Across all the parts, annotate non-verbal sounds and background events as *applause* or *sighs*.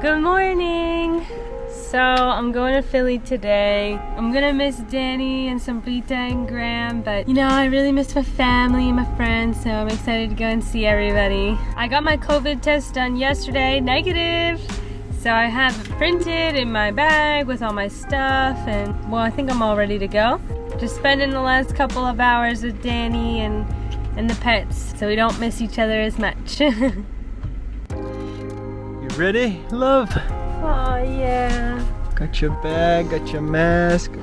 Good morning! So I'm going to Philly today. I'm gonna miss Danny and Sombrita and Graham, but you know, I really miss my family and my friends, so I'm excited to go and see everybody. I got my COVID test done yesterday, negative. So I have it printed in my bag with all my stuff and well, I think I'm all ready to go. Just spending the last couple of hours with Danny and, and the pets so we don't miss each other as much. *laughs* You ready, love? Oh, yeah. Got your bag, got your mask. *laughs*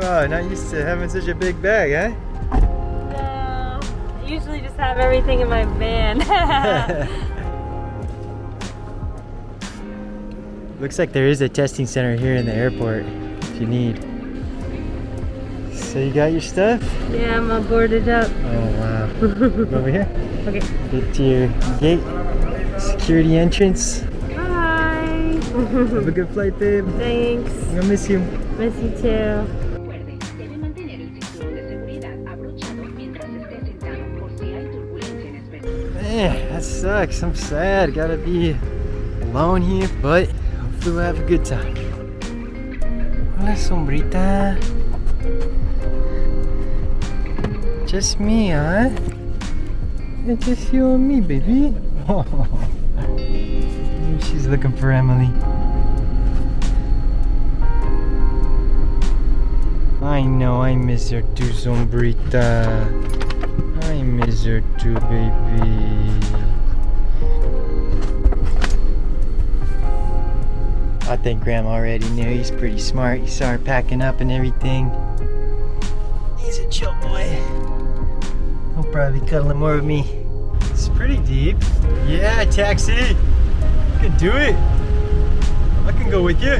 wow, not used to having such a big bag, eh? No, I usually just have everything in my van. *laughs* Looks like there is a testing center here in the airport if you need. So you got your stuff? yeah, I'm all boarded up. Oh wow. *laughs* Over here. Okay. Get to your gate. Security entrance. Bye. Have a good flight, babe. Thanks. I'm gonna miss you. Miss you too. Recuerde, debe mantener el cinturón de seguridad abrochado mientras esté sentado por si hay turbulencia inesperada. Man, that sucks. I'm sad. Gotta be alone here, but hopefully we'll have a good time. Hola, sombrita. Just me, huh? It's just you and me, baby. *laughs* She's looking for Emily. I know I miss her too, sombrita. I miss her too, baby. I think Graham already knew. He's pretty smart. He saw her packing up and everything. He's a chill boy. Probably be cuddling more with me. It's pretty deep. Yeah, taxi. You can do it. I can go with you.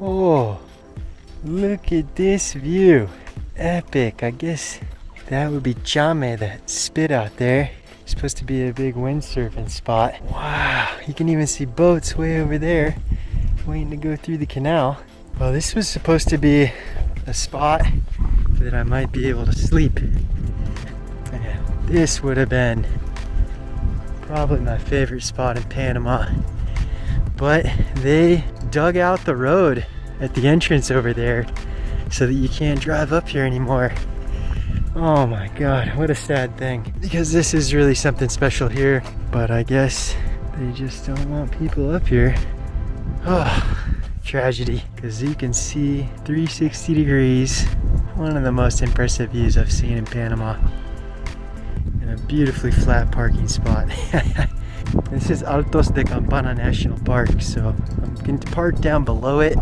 Oh, look at this view. Epic. I guess that would be Chame, that spit out there. Supposed to be a big windsurfing spot. Wow, you can even see boats way over there waiting to go through the canal. Well, this was supposed to be a spot that I might be able to sleep. Yeah, this would have been probably my favorite spot in Panama. But they dug out the road at the entrance over there so that you can't drive up here anymore. Oh my god, what a sad thing. Because this is really something special here, but I guess they just don't want people up here. Oh, tragedy. Because you can see 360 degrees. One of the most impressive views I've seen in Panama. And a beautifully flat parking spot. *laughs* this is Altos de Campana National Park, so I'm going to park down below it.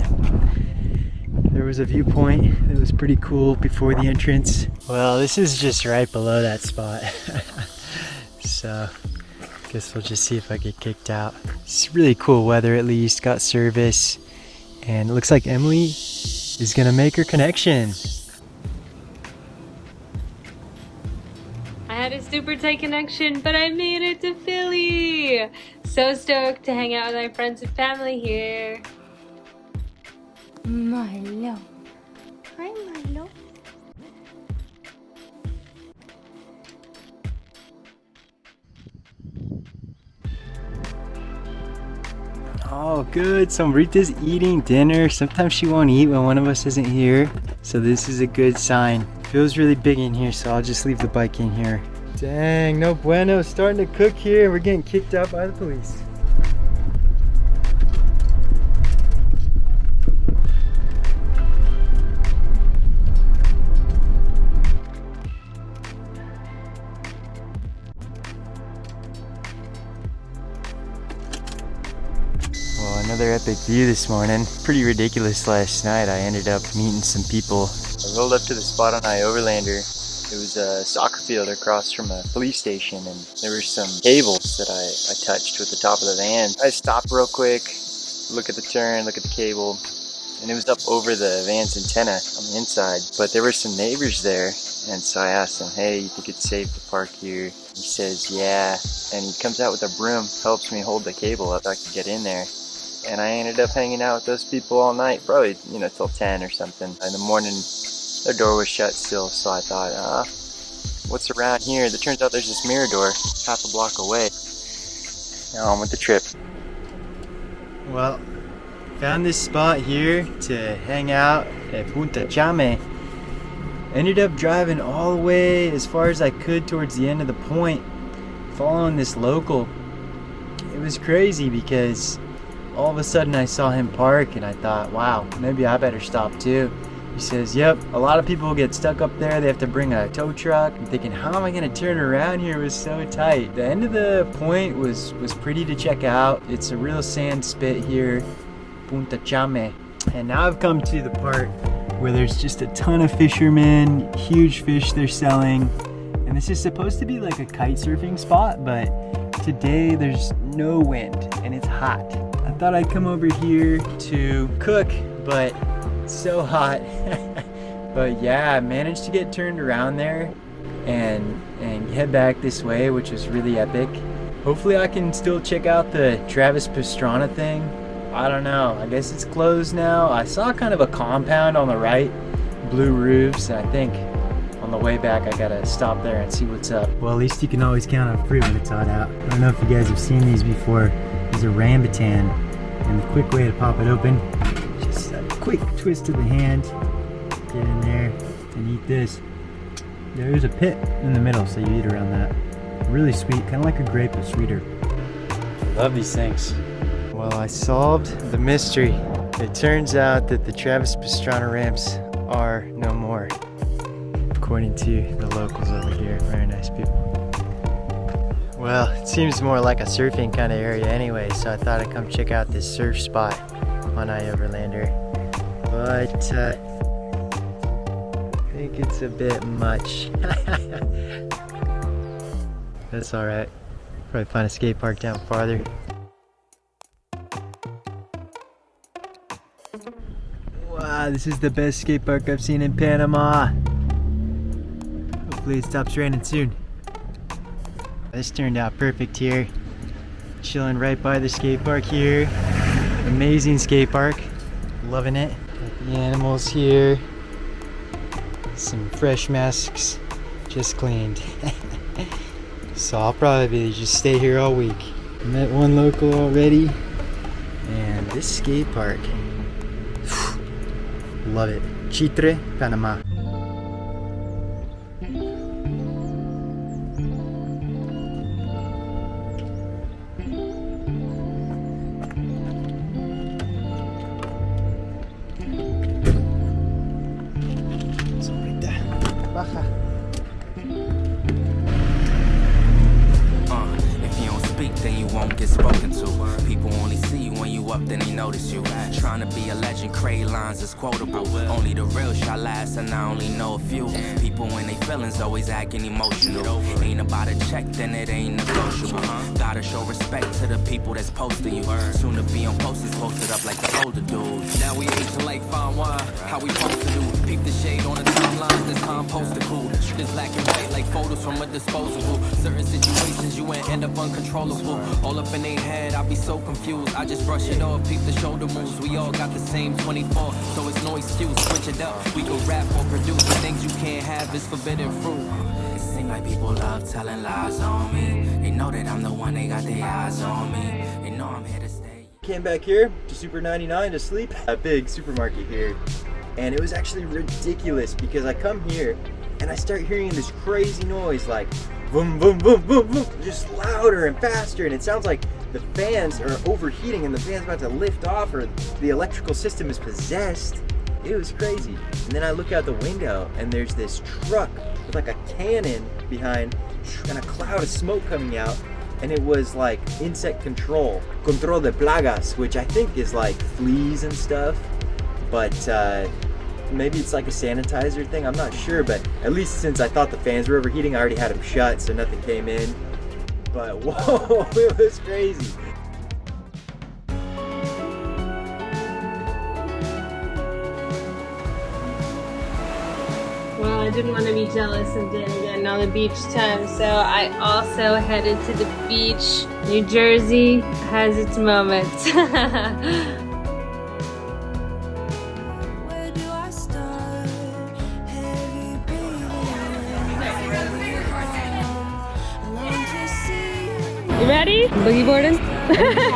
There was a viewpoint that was pretty cool before the entrance. Well, this is just right below that spot. *laughs* so, guess we'll just see if I get kicked out. It's really cool weather at least, got service. And it looks like Emily is gonna make her connection. I had a super tight connection, but I made it to Philly. So stoked to hang out with my friends and family here. Milo. Hi, Oh, good. Sombrita's eating dinner. Sometimes she won't eat when one of us isn't here. So this is a good sign. Feels really big in here, so I'll just leave the bike in here. Dang, no bueno. Starting to cook here. We're getting kicked out by the police. Epic view this morning. Pretty ridiculous last night. I ended up meeting some people. I rolled up to the spot on iOverlander. It was a soccer field across from a police station and there were some cables that I, I touched with the top of the van. I stopped real quick, look at the turn, look at the cable, and it was up over the van's antenna on the inside. But there were some neighbors there and so I asked him, hey, you think it's safe to park here? He says, yeah. And he comes out with a broom, helps me hold the cable up so I can get in there. And I ended up hanging out with those people all night, probably, you know, till 10 or something. In the morning, their door was shut still, so I thought, uh, what's around here? It turns out there's this Mirador half a block away. Now on with the trip. Well, found this spot here to hang out at Punta Chame. Ended up driving all the way as far as I could towards the end of the point, following this local. It was crazy because all of a sudden I saw him park and I thought, wow, maybe I better stop too. He says, yep, a lot of people get stuck up there. They have to bring a tow truck. I'm thinking, how am I gonna turn around here? It was so tight. The end of the point was, was pretty to check out. It's a real sand spit here, Punta Chame. And now I've come to the part where there's just a ton of fishermen, huge fish they're selling. And this is supposed to be like a kite surfing spot, but today there's no wind and it's hot. I thought I'd come over here to cook, but so hot. *laughs* but yeah, I managed to get turned around there and and head back this way, which was really epic. Hopefully I can still check out the Travis Pastrana thing. I don't know, I guess it's closed now. I saw kind of a compound on the right, blue roofs, and I think on the way back I gotta stop there and see what's up. Well, at least you can always count on fruit when it's hot out. I don't know if you guys have seen these before. These are rambutan, and the quick way to pop it open, just a quick twist of the hand, get in there, and eat this. There's a pit in the middle, so you eat around that. Really sweet, kind of like a grape, but sweeter. Love these things. Well, I solved the mystery. It turns out that the Travis Pastrana ramps are no more, according to the locals over here. Very nice people. Well, it seems more like a surfing kind of area anyway, so I thought I'd come check out this surf spot on Overlander. But uh, I think it's a bit much. *laughs* That's alright. Probably find a skate park down farther. Wow, this is the best skate park I've seen in Panama. Hopefully it stops raining soon. This turned out perfect here. Chilling right by the skate park here. Amazing skate park. Loving it. Got the animals here. Some fresh masks just cleaned. *laughs* so I'll probably just stay here all week. Met one local already. And this skate park. *sighs* Love it. Chitre, Panama. Always acting emotional. Ain't about a check, then it ain't negotiable. Gotta show respect to the people that's posting you. Soon to be on posters posted up like the older dudes. Now we aging like fine wine, how we supposed to do. Peep the shade on the timeline, this time posted cool. This black and white like photos from a disposable. Certain situations you ain't end up uncontrollable. All up in their head, I be so confused. I just brush it off, peep the shoulder moves. We all got the same 24, so it's no excuse. Switch it up, we can rap or produce. The things you can't have is forbidden fruit. Like people love telling lies on me. They know that I'm the one, they got their eyes on me. They know I'm here to stay. Came back here to Super 99 to sleep. A big supermarket here. And it was actually ridiculous because I come here and I start hearing this crazy noise like boom, boom, boom, boom, boom, just louder and faster. And it sounds like the fans are overheating and the fan's about to lift off or the electrical system is possessed. It was crazy. And then I look out the window and there's this truck like a cannon behind and a cloud of smoke coming out. And it was like insect control, control de plagas, which I think is like fleas and stuff. But uh, maybe it's like a sanitizer thing. I'm not sure, but at least since I thought the fans were overheating, I already had them shut, so nothing came in. But *laughs* whoa, it was crazy. didn't want to be jealous and didn't get another beach time, so I also headed to the beach. New Jersey has its moments. *laughs* you ready? Boogie boarding? *laughs*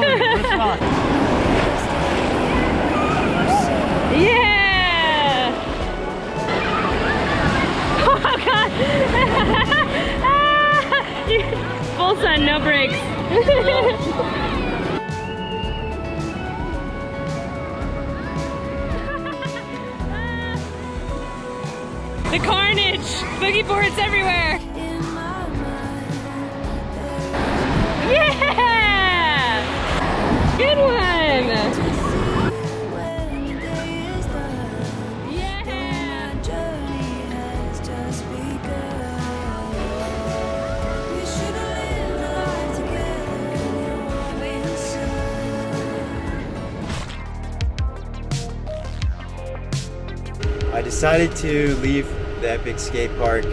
Full sun, no brakes. *laughs* the carnage! Boogie boards everywhere! Decided to leave the Epic Skate Park.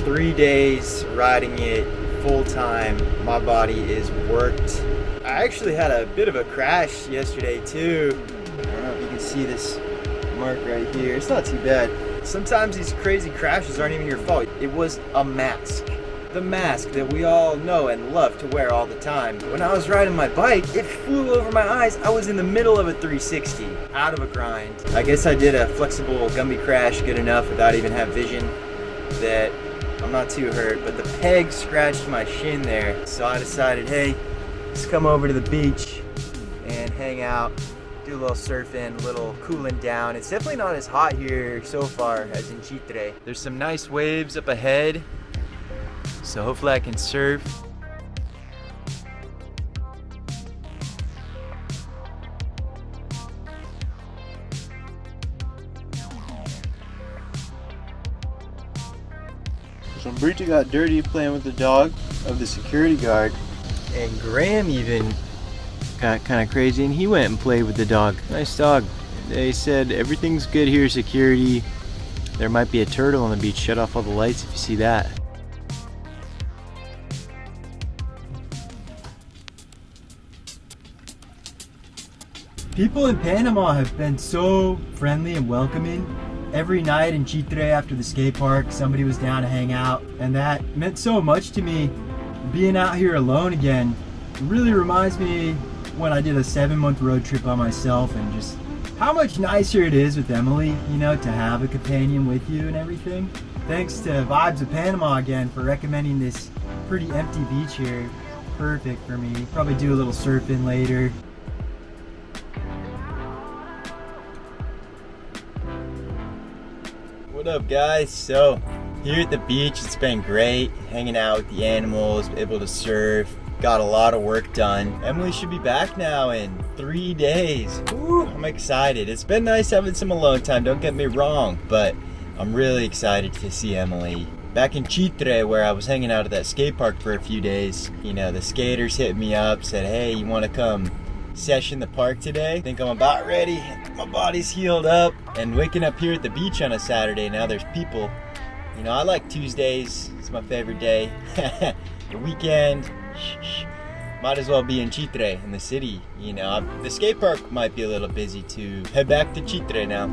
Three days riding it full time. My body is worked. I actually had a bit of a crash yesterday too. I don't know if you can see this mark right here. It's not too bad. Sometimes these crazy crashes aren't even your fault. It was a mask. The mask that we all know and love to wear all the time. When I was riding my bike, it flew over my eyes. I was in the middle of a 360, out of a grind. I guess I did a flexible Gumby crash good enough without even have vision that I'm not too hurt, but the peg scratched my shin there. So I decided, hey, let's come over to the beach and hang out, do a little surfing, a little cooling down. It's definitely not as hot here so far as in Chitre. There's some nice waves up ahead, so hopefully I can serve. Sombrita got dirty playing with the dog of the security guard. And Graham even got kind of crazy and he went and played with the dog. Nice dog. They said everything's good here, security. There might be a turtle on the beach. Shut off all the lights if you see that. People in Panama have been so friendly and welcoming. Every night in Chitre after the skate park, somebody was down to hang out, and that meant so much to me. Being out here alone again really reminds me when I did a seven month road trip by myself and just how much nicer it is with Emily, you know, to have a companion with you and everything. Thanks to Vibes of Panama again for recommending this pretty empty beach here. Perfect for me. Probably do a little surfing later. What up guys? So here at the beach it's been great hanging out with the animals, able to surf, got a lot of work done. Emily should be back now in three days. Woo, I'm excited. It's been nice having some alone time, don't get me wrong, but I'm really excited to see Emily. Back in Chitre where I was hanging out at that skate park for a few days, you know, the skaters hit me up, said, hey, you wanna come session the park today. Think I'm about ready. My body's healed up. And waking up here at the beach on a Saturday, now there's people. You know, I like Tuesdays. It's my favorite day. *laughs* the weekend, might as well be in Chitre, in the city. You know, the skate park might be a little busy too. Head back to Chitre now.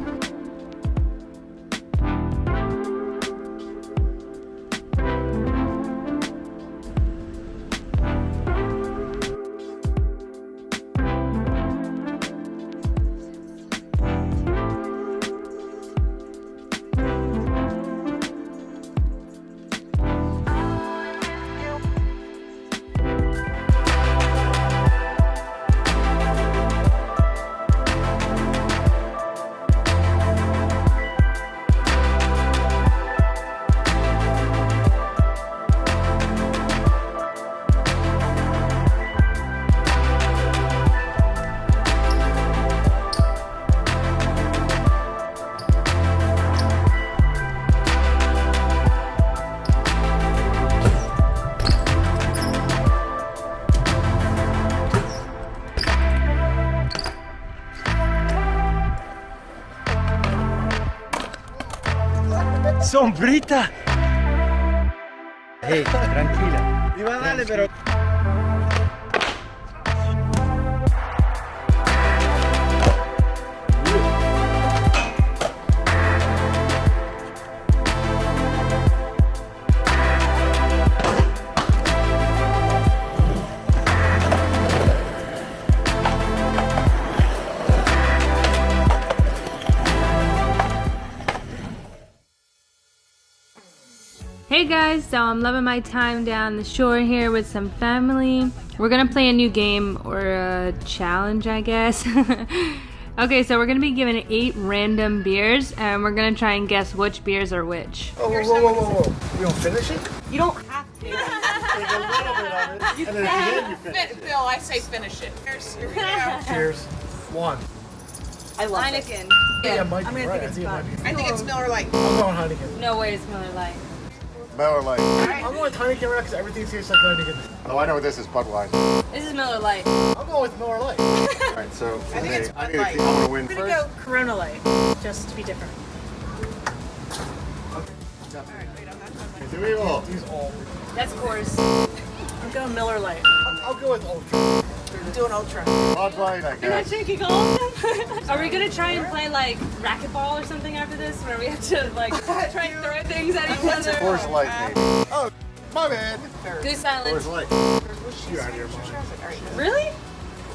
Sombrita. Hey, tranquila. Iba dale, pero Hey guys, so I'm loving my time down the shore here with some family. We're gonna play a new game or a challenge, I guess. *laughs* okay, so we're gonna be given eight random beers and we're gonna try and guess which beers are which. Oh, whoa, whoa, whoa, whoa, whoa. You don't finish it? You don't have to. Take a little bit of it, *laughs* and then at the end you finish Fin- Bill, I say finish it. Here's, here we go. Cheers. One. I love Heineken. Yeah, it I'm gonna right. think it's I think it. I think it's Miller Lite. I'm going Heineken. No way it's Miller Lite. Miller Lite. I'm going with Heineken right because everything tastes like Heineken. Oh, I know what this is, Budweiser. This is Miller Lite. I'm going with Miller Lite. All right, so I think it's I Bud need to Light. keep, I'm gonna win I'm gonna go Corona Light, just to be different. Do evil. These all. That's course. I'm going Miller Lite. I'll go with Ultra. Do an ultra. Bud Light, I guess. You're not guess. drinking all of them? *laughs* Are we gonna try and play like racquetball or something after this where we have to like *laughs* try and throw things at each other? Coors Light, maybe. Oh, my bad. Goose Island. Coors Light. You out of your mind. Really?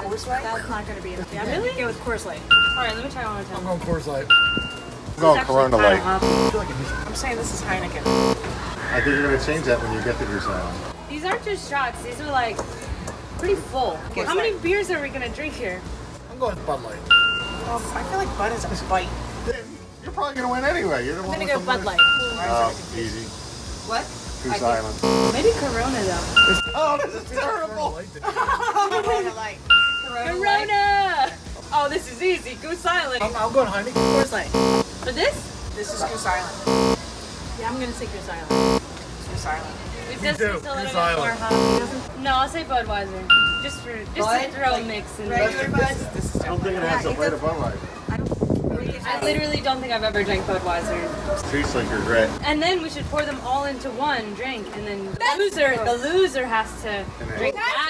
That's not gonna be enough. Yeah, I'm Really? gonna go with Coors Light. Alright, let me try one more time. I'm time. going Coors Light. I'm going Corona Light. I feel like it needs I'm saying this is Heineken. I think you're gonna change that when you get to Goose Island. These aren't just shots, these are like pretty full. How many beers are we gonna drink here? I'm going with Bud Light. Well, I feel like Bud is a bite. You're probably gonna win anyway. You're the I'm one gonna go Bud Light. Oh, easy. What? Goose Island. Maybe Corona though. Oh, this is terrible. Corona Light. Corona! Oh, this is easy. Goose Island. I'm, I'm going Heineken. Coors Light. For this? This is Goose Island. Yeah, I'm gonna say Goose Island. Goose Island. It does do. taste a little Goose bit more Island. No, I'll say Budweiser. Just for just to throw a mix in there. Regular Bud. This is I don't think it has a way to Budweiser. I literally don't think I've ever drank Budweiser. Tastes like regret. And then we should pour them all into one drink, and then the loser, the loser has to drink that beer.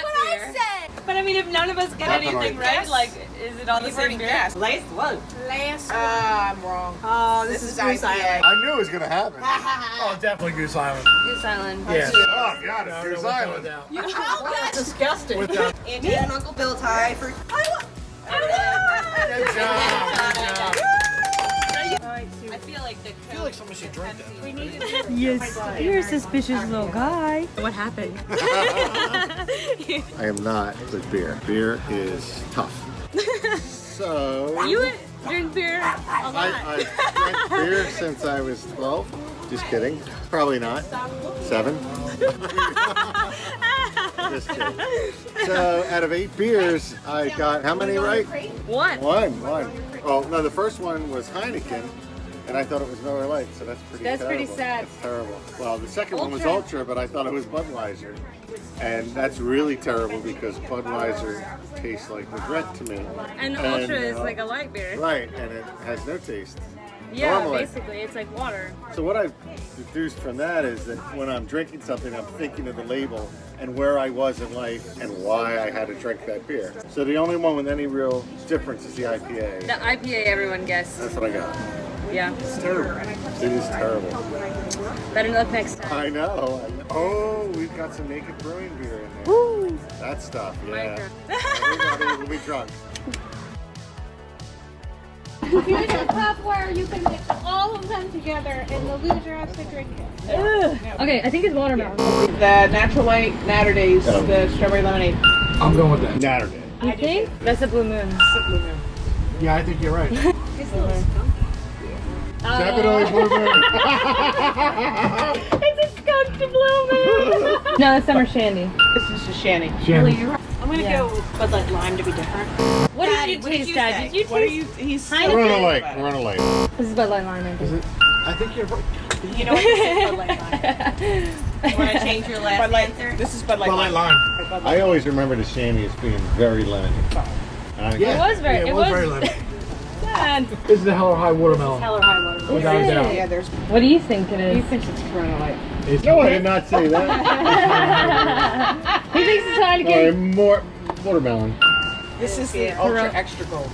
But I mean, if none of us get Definitely. anything right, Yes. like, is it all the same already beer? guessed. Last one. Last Ah, I'm wrong. Oh, this, This is is Goose IPA. Island. I knew it was gonna happen. *laughs* Oh, definitely Goose Island. Goose Island. Yeah. Oh, God, No, it's no, Goose without Island. a doubt. That's disgusting. Without. Auntie and Uncle Bill tie for. *laughs* Good job. Good job. Feel like someone should drink that. *laughs* Yes, you're a suspicious little guy. What happened? I am not with beer. Beer is tough. *laughs* So You drink beer a lot. I, I've drank beer since I was 12. Just kidding. Probably not. Seven. *laughs* Just kidding. So out of eight beers, I got how many right? One. One. One. Oh no, the first one was Heineken. And I thought it was Miller Lite, so that's pretty That's pretty sad. That's terrible. Well, the second one was Ultra. Ultra, but I thought it was Budweiser. And that's really terrible because Budweiser tastes like regret to me. And And, Ultra is uh, like a light beer. Right, and it has no taste. Yeah, normally. basically, it's like water. So what I've deduced from that is that when I'm drinking something, I'm thinking of the label and where I was in life and why I had to drink that beer. So the only one with any real difference is the IPA. The IPA everyone guessed. That's what I got. Yeah. It's terrible. It is terrible. Better luck next time. I know. Oh, we've got some Naked Brewing beer in there. Woo! That stuff, yeah. Minecraft. Everybody will be drunk. Here's a cup where you can mix all of them together and the loser has to drink it. Okay, I think it's watermelon. The Natural Light Naturdays, the strawberry lemonade. I'm going with that. Naturday. You think? That's a blue moon. Yeah, I think you're right. *laughs* Definitely Blue Moon. *laughs* it's a skunk to blue moon. *laughs* no, it's summer shandy. This is a shandy. Shannon. I'm gonna Yeah. go with Bud Light Lime to be different. What Daddy, did what you did taste, you Dad? say? Did you taste? What are you? He's. Corona Light. Corona Light. This is Bud Light Lime, I think. I think you're right. You know what? You say Bud Light Lime. *laughs* Want to change your last Bud Light. answer? This is Bud Light. Bud Light Lime. Lime. I always remember the shandy as being very lemony. And I- Yeah. was very- Yeah, it it was was- very limited. Dad, This is the Hell or High Watermelon. Hell or high water. Without a doubt. Yeah, there's. what do you think it is? He thinks it's Corona Light. It's No, I did not say that. *laughs* he thinks it's Sorry, Heineken. more watermelon. This is the Ultra Extra Gold.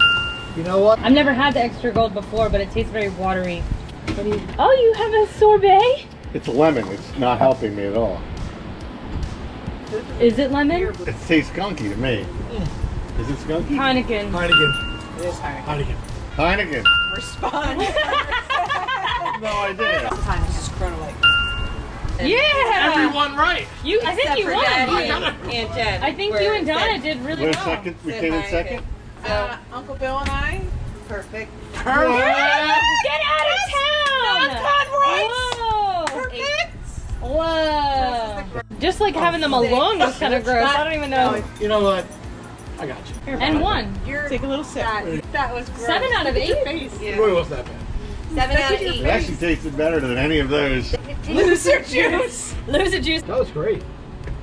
You know what? I've never had the extra gold before, but it tastes very watery. What do you? Oh, you have a sorbet? It's lemon. It's not helping me at all. Is it lemon? It tastes skunky to me. Mm. Is it skunky? Heineken. Heineken. It is high. Heineken. Respond. *laughs* No idea. This is Corona Light. Yeah. Everyone right. You, I think you for won. Daddy and Aunt Jen. I think you and Donna said- did really We're well. second. We said came in hi, second. So, Uh, Uncle Bill and I. perfect. Perfect! Get out of town! Whoa! Perfect. Whoa! Just like having them alone was kind of gross. I don't even know. You know what? I got you. And one. You're Take a little sip. That, that was gross. Seven out of eight. It really wasn't that bad. Seven out of eight. It actually tasted better than any of those. Loser juice. Loser juice. That was great.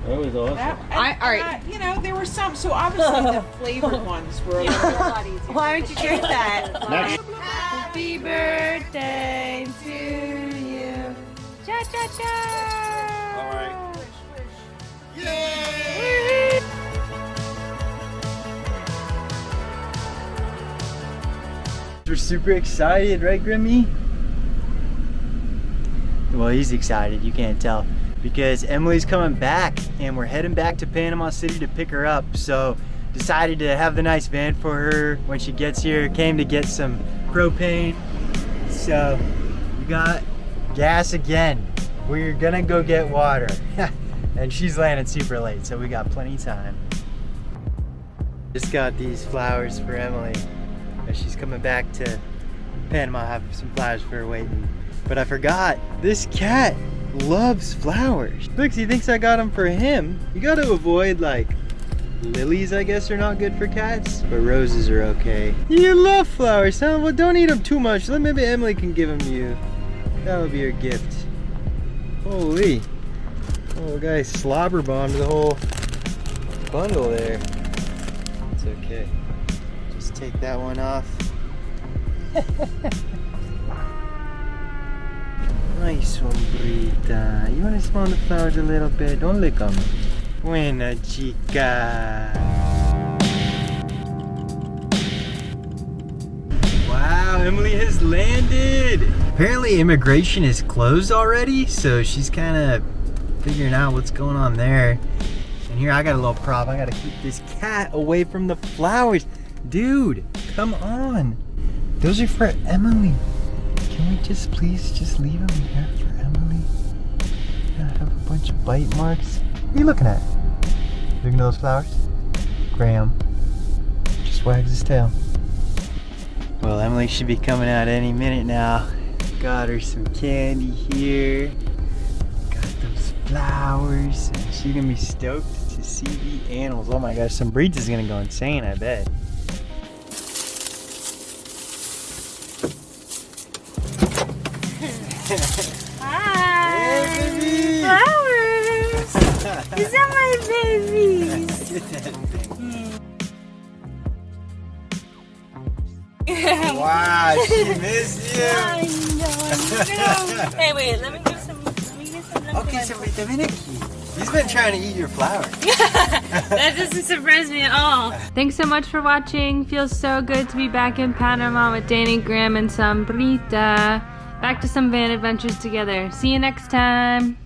That was awesome. I, all right. you know, there were some. So obviously the *laughs* flavored ones were a little bit. Why would you drink that? Next. Happy birthday to you. Cha cha cha. All right. We're super excited, right, Grimmy? Well, he's excited, you can't tell. Because Emily's coming back and we're heading back to Panama City to pick her up. So decided to have the nice van for her when she gets here. Came to get some propane. So we got gas again. We're gonna go get water. *laughs* and she's landing super late, so we got plenty of time. Just got these flowers for Emily as she's coming back to Panama. I have some flowers for her waiting. But I forgot, this cat loves flowers. Looks, he thinks I got them for him. You gotta avoid like lilies, I guess, are not good for cats, but roses are okay. You love flowers, huh? Well, don't eat them too much. Maybe Emily can give them to you. That'll be your gift. Holy. Oh, guy slobber bombed the whole bundle there. It's okay. Take that one off. *laughs* nice one, Brita. You want to smell the flowers a little bit? Don't lick them. Buena chica. Wow, Emily has landed. Apparently immigration is closed already, so she's kind of figuring out what's going on there. And here I got a little prop. I gotta keep this cat away from the flowers. Dude, come on. Those are for Emily. Can we just please just leave them here for Emily? I have a bunch of bite marks. What are you looking at? Looking at those flowers? Graham just wags his tail. Well, Emily should be coming out any minute now. Got her some candy here. Got those flowers. She's gonna be stoked to see the animals. Oh my gosh, Sombrita is gonna go insane, I bet. Get that thing. wow, she missed you. I know. *laughs* hey, wait. Let me give some. Let me give some. Okay, so wait a minute. He's been trying to eat your flower. *laughs* that doesn't surprise me at all. Thanks so much for watching. Feels so good to be back in Panama with Danny Graham and Sombrita. Back to some van adventures together. See you next time.